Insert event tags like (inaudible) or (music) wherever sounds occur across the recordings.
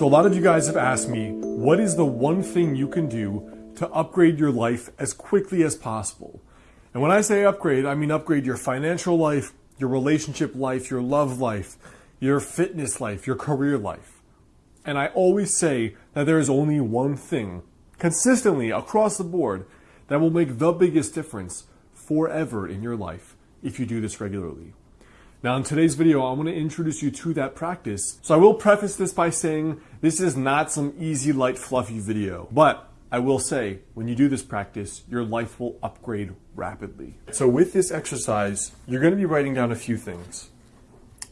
So a lot of you guys have asked me, what is the one thing you can do to upgrade your life as quickly as possible? And when I say upgrade, I mean upgrade your financial life, your relationship life, your love life, your fitness life, your career life. And I always say that there is only one thing consistently across the board that will make the biggest difference forever in your life if you do this regularly. Now in today's video, I want to introduce you to that practice. So I will preface this by saying this is not some easy, light, fluffy video, but I will say when you do this practice, your life will upgrade rapidly. So with this exercise, you're going to be writing down a few things.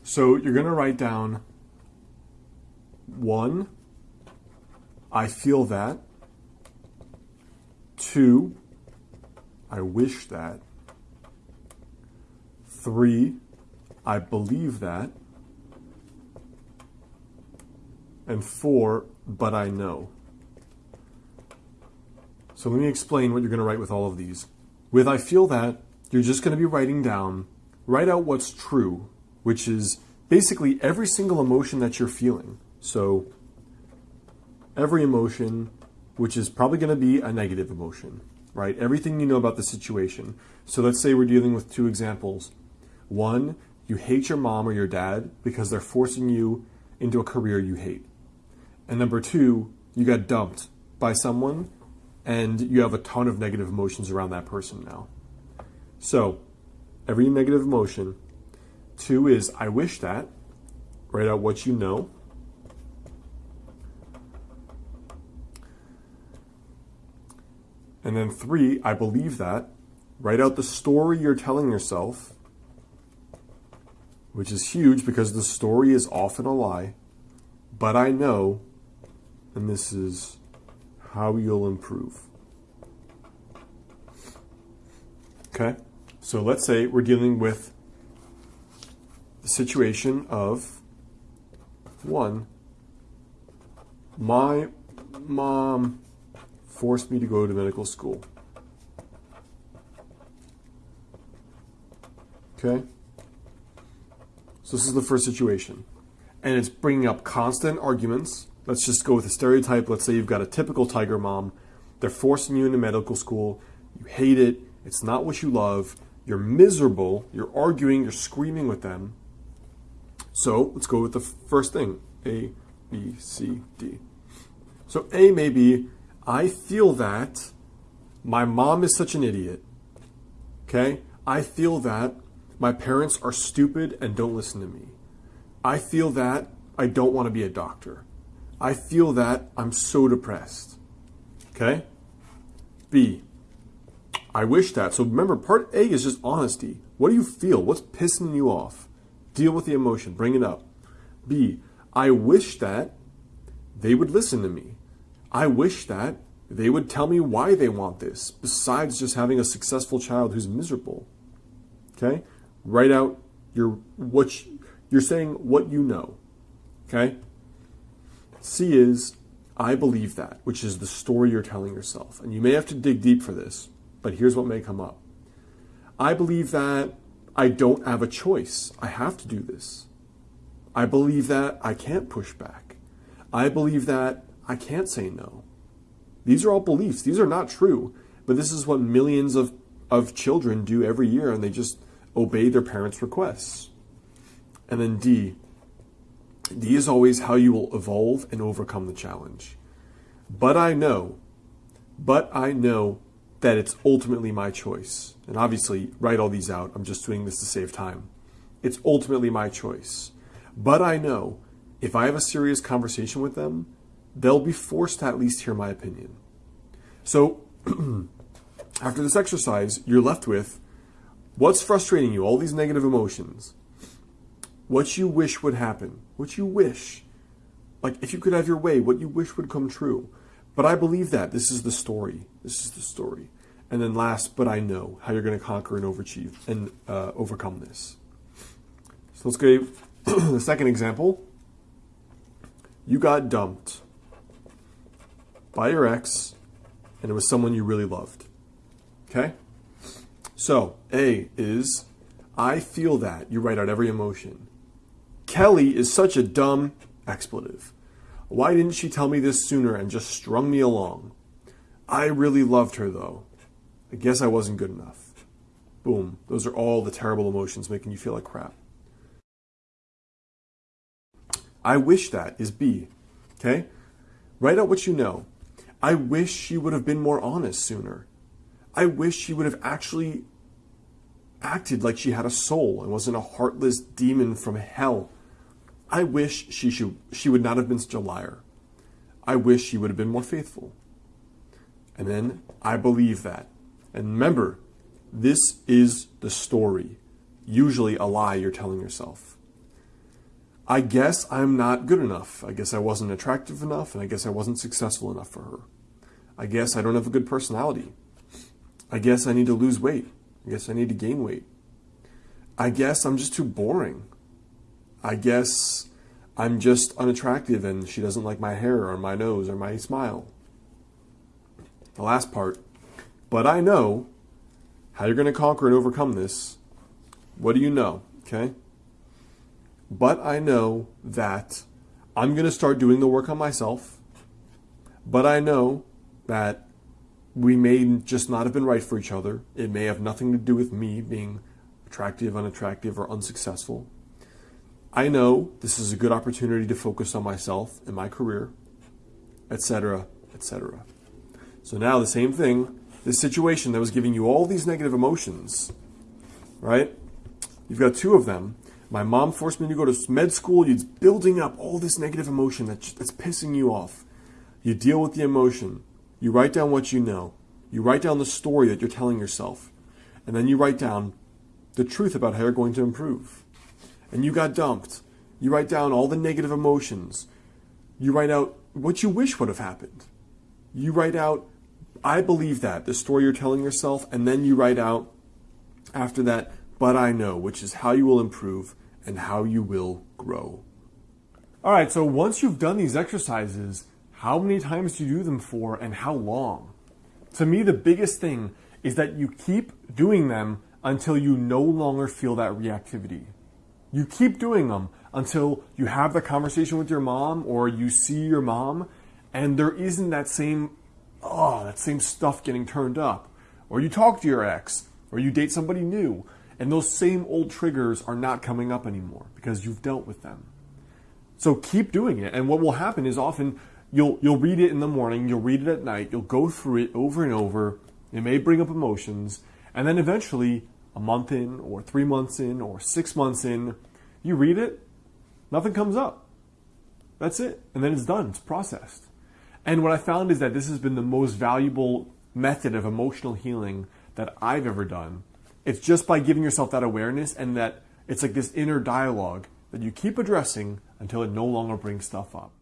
So you're going to write down one, I feel that. Two, I wish that. Three, I believe that. And four, but I know. So let me explain what you're going to write with all of these. With I feel that, you're just going to be writing down, write out what's true, which is basically every single emotion that you're feeling. So every emotion, which is probably going to be a negative emotion, right? Everything you know about the situation. So let's say we're dealing with two examples. One, you hate your mom or your dad because they're forcing you into a career you hate. And number two, you got dumped by someone and you have a ton of negative emotions around that person now. So, every negative emotion. Two is, I wish that. Write out what you know. And then three, I believe that. Write out the story you're telling yourself which is huge because the story is often a lie. But I know, and this is how you'll improve. Okay? So let's say we're dealing with the situation of one, my mom forced me to go to medical school. Okay? So this is the first situation. And it's bringing up constant arguments. Let's just go with a stereotype. Let's say you've got a typical tiger mom. They're forcing you into medical school. You hate it. It's not what you love. You're miserable. You're arguing. You're screaming with them. So let's go with the first thing. A, B, C, D. So A may be, I feel that my mom is such an idiot. Okay? I feel that my parents are stupid and don't listen to me. I feel that I don't want to be a doctor. I feel that I'm so depressed. Okay? B. I wish that. So remember, part A is just honesty. What do you feel? What's pissing you off? Deal with the emotion. Bring it up. B. I wish that they would listen to me. I wish that they would tell me why they want this, besides just having a successful child who's miserable. Okay? Write out your what you, you're saying what you know. Okay? C is I believe that, which is the story you're telling yourself. And you may have to dig deep for this, but here's what may come up. I believe that I don't have a choice. I have to do this. I believe that I can't push back. I believe that I can't say no. These are all beliefs. These are not true, but this is what millions of, of children do every year, and they just obey their parents' requests. And then D. D is always how you will evolve and overcome the challenge. But I know, but I know that it's ultimately my choice. And obviously, write all these out. I'm just doing this to save time. It's ultimately my choice. But I know if I have a serious conversation with them, they'll be forced to at least hear my opinion. So, (clears throat) after this exercise, you're left with What's frustrating you? All these negative emotions. What you wish would happen. What you wish. Like, if you could have your way, what you wish would come true. But I believe that. This is the story. This is the story. And then last, but I know how you're going to conquer and overachieve and uh, overcome this. So let's go (clears throat) the second example. You got dumped by your ex, and it was someone you really loved. Okay? So, A is, I feel that. You write out every emotion. Kelly is such a dumb expletive. Why didn't she tell me this sooner and just strung me along? I really loved her though. I guess I wasn't good enough. Boom. Those are all the terrible emotions making you feel like crap. I wish that is B. Okay? Write out what you know. I wish she would have been more honest sooner. I wish she would have actually acted like she had a soul and wasn't a heartless demon from hell. I wish she should she would not have been such a liar. I wish she would have been more faithful. And then I believe that. And remember, this is the story. Usually a lie you're telling yourself. I guess I'm not good enough. I guess I wasn't attractive enough, and I guess I wasn't successful enough for her. I guess I don't have a good personality. I guess I need to lose weight. I guess I need to gain weight. I guess I'm just too boring. I guess I'm just unattractive and she doesn't like my hair or my nose or my smile. The last part. But I know how you're going to conquer and overcome this. What do you know? Okay? But I know that I'm going to start doing the work on myself. But I know that we may just not have been right for each other. It may have nothing to do with me being attractive, unattractive, or unsuccessful. I know this is a good opportunity to focus on myself and my career, etc., etc. So now the same thing, this situation that was giving you all these negative emotions, right? You've got two of them. My mom forced me to go to med school. It's building up all this negative emotion that's, that's pissing you off. You deal with the emotion. You write down what you know. You write down the story that you're telling yourself. And then you write down the truth about how you're going to improve. And you got dumped. You write down all the negative emotions. You write out what you wish would have happened. You write out, I believe that, the story you're telling yourself. And then you write out after that, but I know, which is how you will improve and how you will grow. All right, so once you've done these exercises, how many times do you do them for and how long? To me, the biggest thing is that you keep doing them until you no longer feel that reactivity. You keep doing them until you have the conversation with your mom or you see your mom and there isn't that same, oh, that same stuff getting turned up. Or you talk to your ex or you date somebody new and those same old triggers are not coming up anymore because you've dealt with them. So keep doing it. And what will happen is often you'll you'll read it in the morning, you'll read it at night, you'll go through it over and over. It may bring up emotions, and then eventually, a month in, or three months in, or six months in, you read it, nothing comes up. That's it, and then it's done. It's processed. And what I found is that this has been the most valuable method of emotional healing that I've ever done. It's just by giving yourself that awareness and that it's like this inner dialogue that you keep addressing until it no longer brings stuff up.